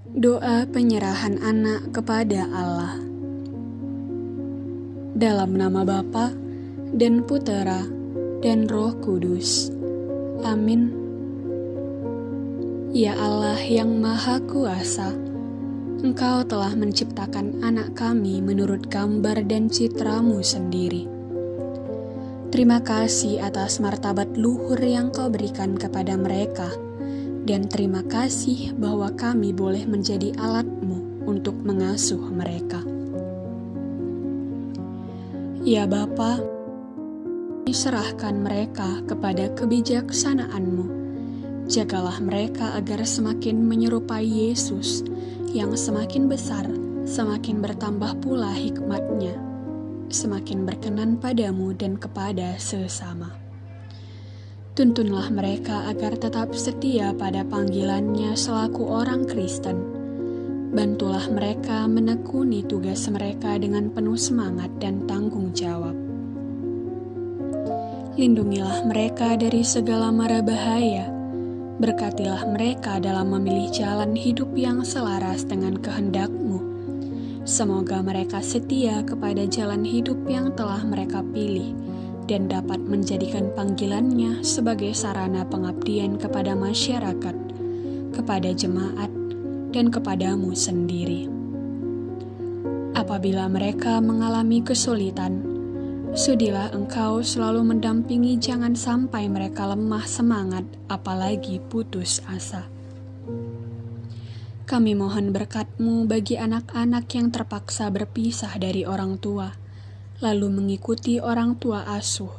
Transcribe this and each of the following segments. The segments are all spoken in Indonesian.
Doa penyerahan anak kepada Allah. Dalam nama Bapa dan Putera dan Roh Kudus. Amin. Ya Allah yang Maha Kuasa, Engkau telah menciptakan anak kami menurut gambar dan citramu sendiri. Terima kasih atas martabat luhur yang kau berikan kepada mereka dan terima kasih bahwa kami boleh menjadi alatmu untuk mengasuh mereka. Ya Bapa, serahkan mereka kepada kebijaksanaanmu. Jagalah mereka agar semakin menyerupai Yesus yang semakin besar, semakin bertambah pula hikmatnya, semakin berkenan padamu dan kepada sesama. Tuntunlah mereka agar tetap setia pada panggilannya selaku orang Kristen. Bantulah mereka menekuni tugas mereka dengan penuh semangat dan tanggung jawab. Lindungilah mereka dari segala mara bahaya. Berkatilah mereka dalam memilih jalan hidup yang selaras dengan kehendakmu. Semoga mereka setia kepada jalan hidup yang telah mereka pilih dan dapat menjadikan panggilannya sebagai sarana pengabdian kepada masyarakat, kepada jemaat, dan kepadamu sendiri. Apabila mereka mengalami kesulitan, sudilah engkau selalu mendampingi jangan sampai mereka lemah semangat, apalagi putus asa. Kami mohon berkatmu bagi anak-anak yang terpaksa berpisah dari orang tua, lalu mengikuti orang tua asuh.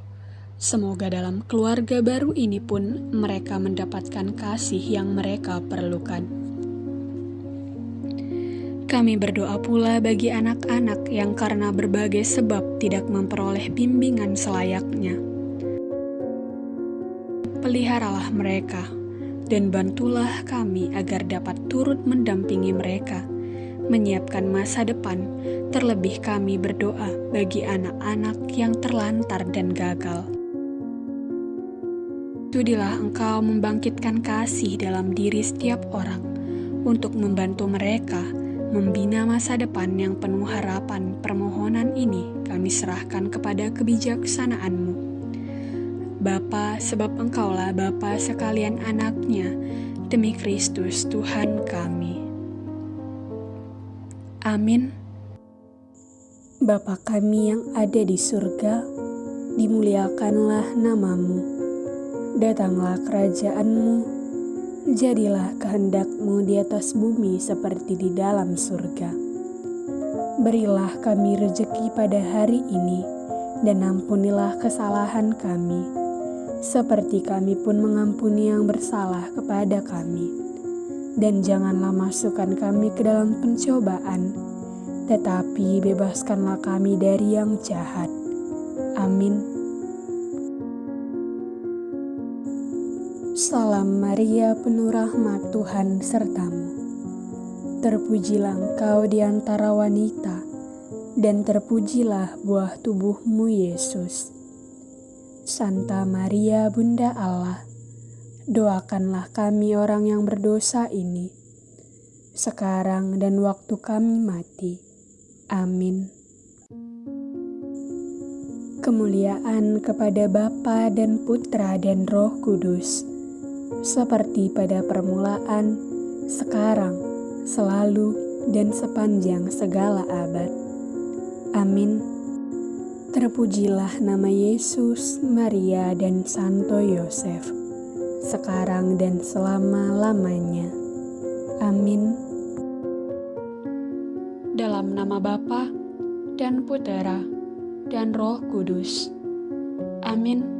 Semoga dalam keluarga baru ini pun mereka mendapatkan kasih yang mereka perlukan. Kami berdoa pula bagi anak-anak yang karena berbagai sebab tidak memperoleh bimbingan selayaknya. Peliharalah mereka dan bantulah kami agar dapat turut mendampingi mereka menyiapkan masa depan, terlebih kami berdoa bagi anak-anak yang terlantar dan gagal. Sudilah Engkau membangkitkan kasih dalam diri setiap orang untuk membantu mereka membina masa depan yang penuh harapan. Permohonan ini kami serahkan kepada kebijaksanaan-Mu. Bapa, sebab Engkaulah Bapa sekalian anaknya, demi Kristus Tuhan kami. Amin. Bapa kami yang ada di surga, dimuliakanlah namamu. Datanglah kerajaanmu, jadilah kehendakmu di atas bumi seperti di dalam surga. Berilah kami rejeki pada hari ini, dan ampunilah kesalahan kami, seperti kami pun mengampuni yang bersalah kepada kami dan janganlah masukkan kami ke dalam pencobaan, tetapi bebaskanlah kami dari yang jahat. Amin. Salam Maria, penuh rahmat Tuhan sertamu. Terpujilah engkau di antara wanita, dan terpujilah buah tubuhmu Yesus. Santa Maria, Bunda Allah, doakanlah kami orang yang berdosa ini, sekarang dan waktu kami mati. Amin. Kemuliaan kepada Bapa dan Putra dan Roh Kudus, seperti pada permulaan, sekarang, selalu, dan sepanjang segala abad. Amin. Terpujilah nama Yesus, Maria, dan Santo Yosef sekarang dan selama-lamanya. Amin. Dalam nama Bapa dan Putera dan Roh Kudus. Amin.